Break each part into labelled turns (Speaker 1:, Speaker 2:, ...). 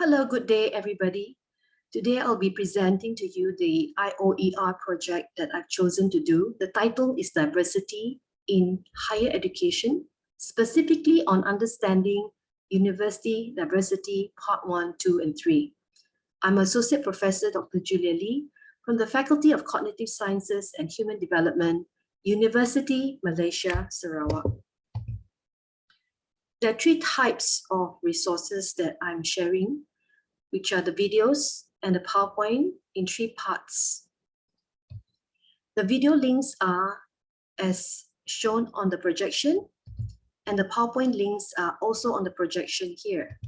Speaker 1: Hello, good day, everybody. Today I'll be presenting to you the IOER project that I've chosen to do. The title is Diversity in Higher Education, specifically on understanding university diversity part one, two, and three. I'm Associate Professor Dr. Julia Lee from the Faculty of Cognitive Sciences and Human Development, University Malaysia, Sarawak. There are three types of resources that I'm sharing which are the videos and the PowerPoint in three parts. The video links are as shown on the projection and the PowerPoint links are also on the projection here.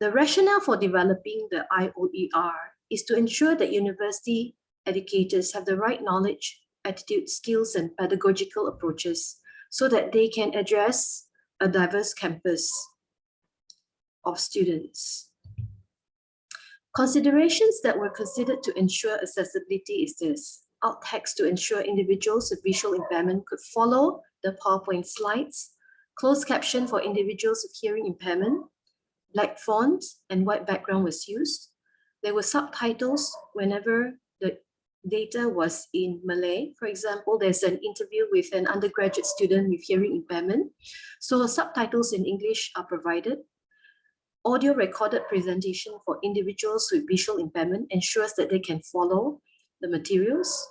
Speaker 1: The rationale for developing the IOER is to ensure that university educators have the right knowledge, attitude, skills, and pedagogical approaches so that they can address a diverse campus of students. Considerations that were considered to ensure accessibility is this. Alt text to ensure individuals with visual impairment could follow the PowerPoint slides, closed caption for individuals with hearing impairment, black font and white background was used. There were subtitles whenever the data was in Malay. For example, there's an interview with an undergraduate student with hearing impairment. So subtitles in English are provided audio recorded presentation for individuals with visual impairment ensures that they can follow the materials.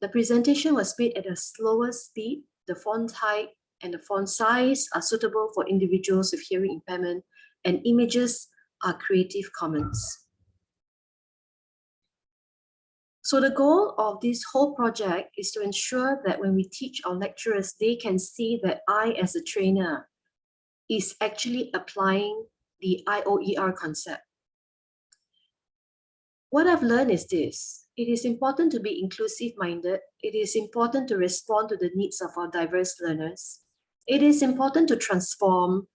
Speaker 1: The presentation was made at a slower speed. The font height and the font size are suitable for individuals with hearing impairment and images are Creative Commons. So the goal of this whole project is to ensure that when we teach our lecturers, they can see that I, as a trainer, is actually applying the IOER concept. What I've learned is this. It is important to be inclusive-minded. It is important to respond to the needs of our diverse learners. It is important to transform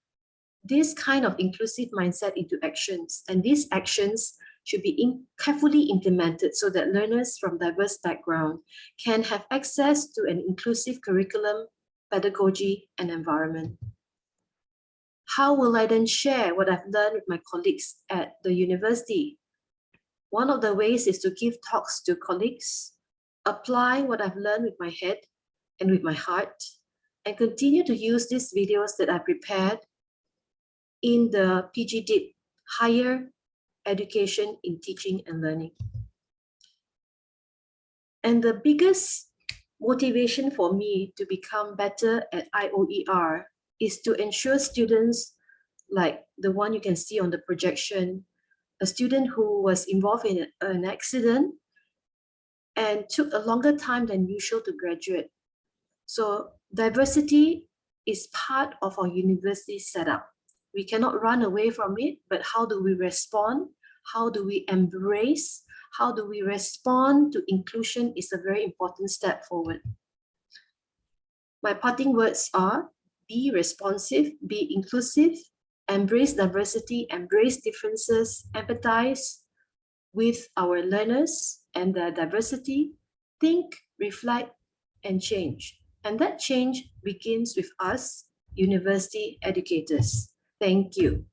Speaker 1: this kind of inclusive mindset into actions. And these actions should be carefully implemented so that learners from diverse backgrounds can have access to an inclusive curriculum, pedagogy, and environment how will I then share what I've learned with my colleagues at the university? One of the ways is to give talks to colleagues, apply what I've learned with my head and with my heart, and continue to use these videos that I prepared in the PGDIP Higher Education in Teaching and Learning. And the biggest motivation for me to become better at IOER is to ensure students like the one you can see on the projection, a student who was involved in an accident and took a longer time than usual to graduate. So diversity is part of our university setup. We cannot run away from it, but how do we respond? How do we embrace? How do we respond to inclusion is a very important step forward. My parting words are, be responsive, be inclusive, embrace diversity, embrace differences, empathize with our learners and their diversity, think, reflect, and change. And that change begins with us, university educators. Thank you.